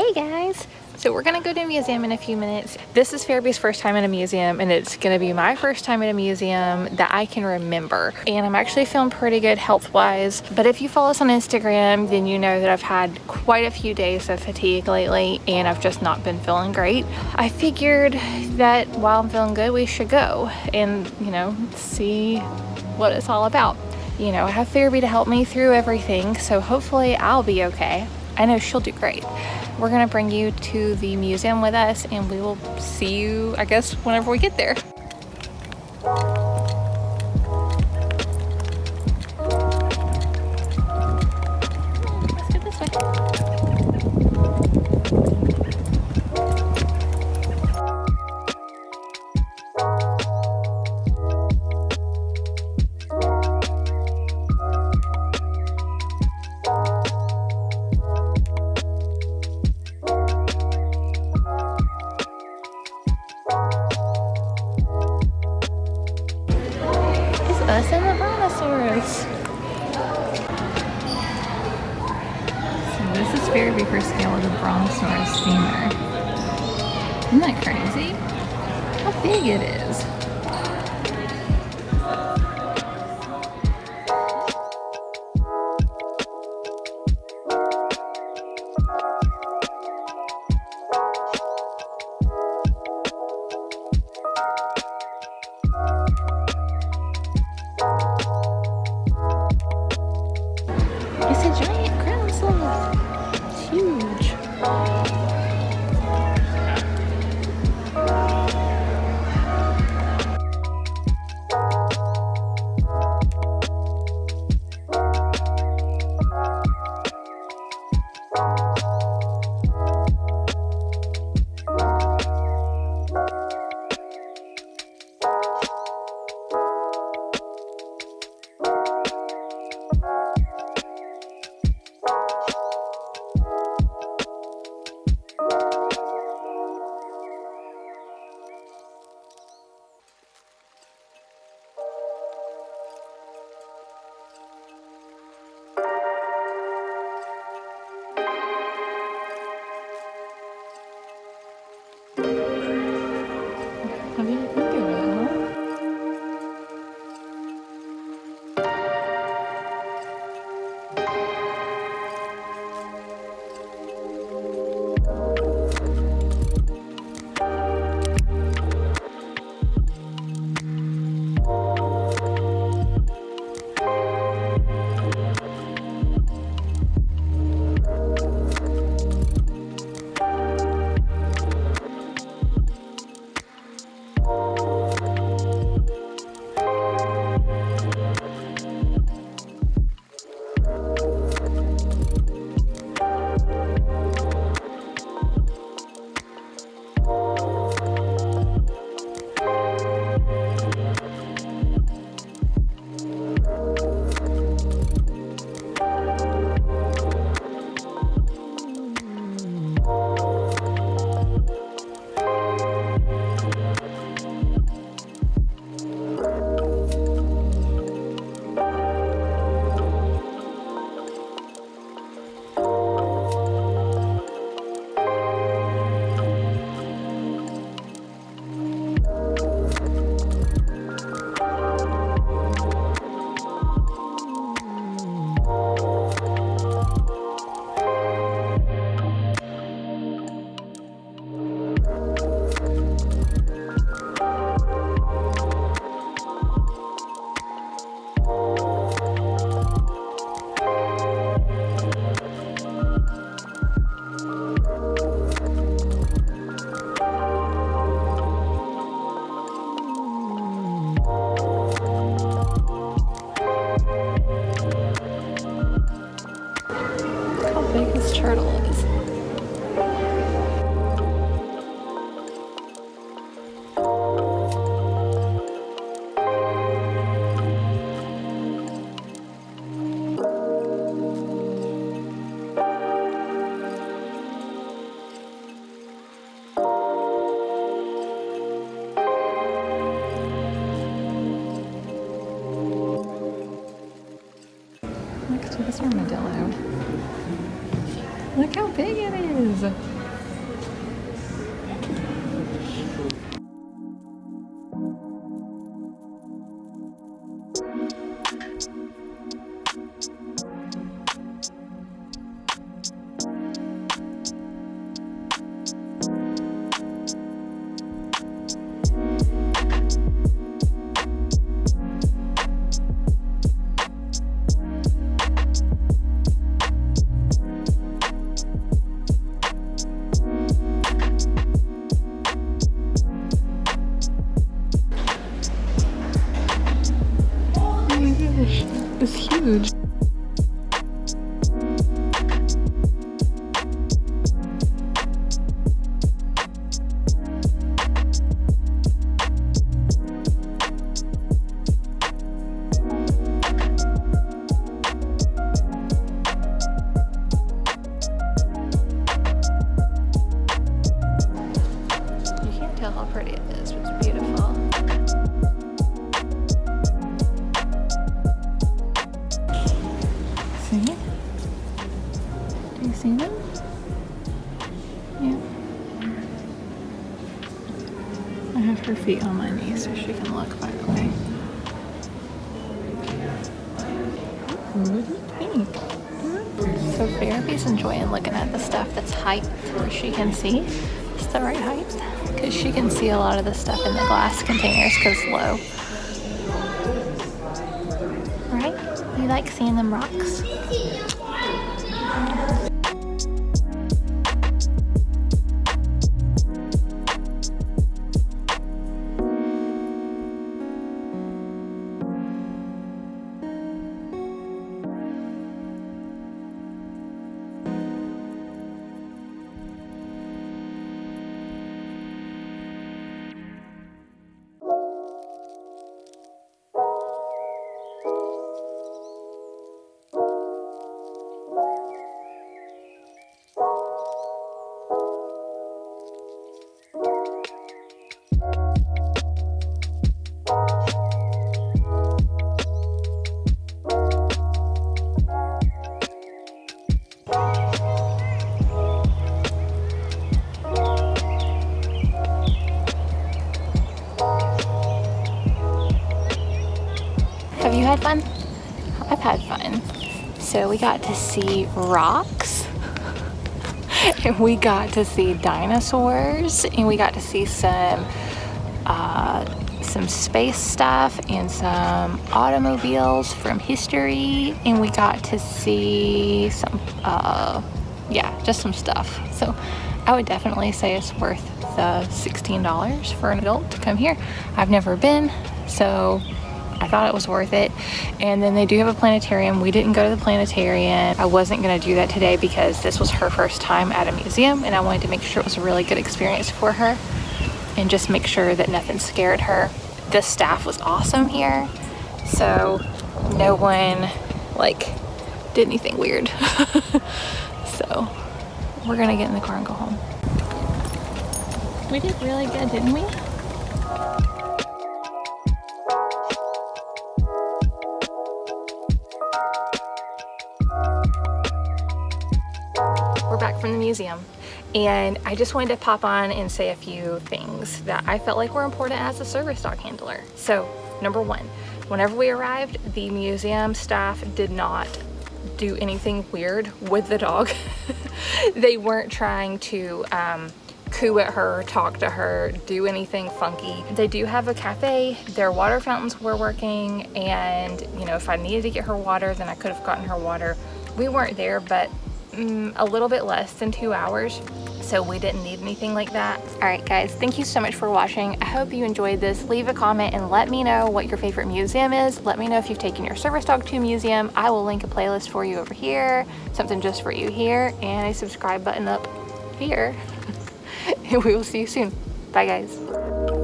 Hey guys! So we're gonna go to a museum in a few minutes. This is Fairby's first time in a museum and it's gonna be my first time at a museum that I can remember. And I'm actually feeling pretty good health-wise. But if you follow us on Instagram, then you know that I've had quite a few days of fatigue lately and I've just not been feeling great. I figured that while I'm feeling good, we should go and, you know, see what it's all about. You know, I have Fairby to help me through everything, so hopefully I'll be okay. I know she'll do great. We're gonna bring you to the museum with us and we will see you, I guess, whenever we get there. This is Fairby for scale of the brontosaurus femur. Isn't that crazy? How big it is. this armadillo. Look how big it is. You her feet on my knee so she can look by the way. So Fairby's enjoying looking at the stuff that's height where she can see. It's the right height because she can see a lot of the stuff in the glass containers because low. Right? You like seeing them rocks? Have you had fun? I've had fun. So we got to see rocks and we got to see dinosaurs and we got to see some uh, some space stuff and some automobiles from history and we got to see some uh, yeah just some stuff so I would definitely say it's worth the $16 for an adult to come here I've never been so I thought it was worth it. And then they do have a planetarium. We didn't go to the planetarium. I wasn't gonna do that today because this was her first time at a museum and I wanted to make sure it was a really good experience for her and just make sure that nothing scared her. The staff was awesome here. So no one like did anything weird. so we're gonna get in the car and go home. We did really good, didn't we? From the museum and I just wanted to pop on and say a few things that I felt like were important as a service dog handler. So number one, whenever we arrived, the museum staff did not do anything weird with the dog. they weren't trying to um, coo at her, talk to her, do anything funky. They do have a cafe, their water fountains were working and you know if I needed to get her water then I could have gotten her water. We weren't there but mm, a little bit less than two hours so we didn't need anything like that. All right guys, thank you so much for watching. I hope you enjoyed this. Leave a comment and let me know what your favorite museum is. Let me know if you've taken your service dog to a museum. I will link a playlist for you over here, something just for you here, and a subscribe button up here. and we will see you soon. Bye guys.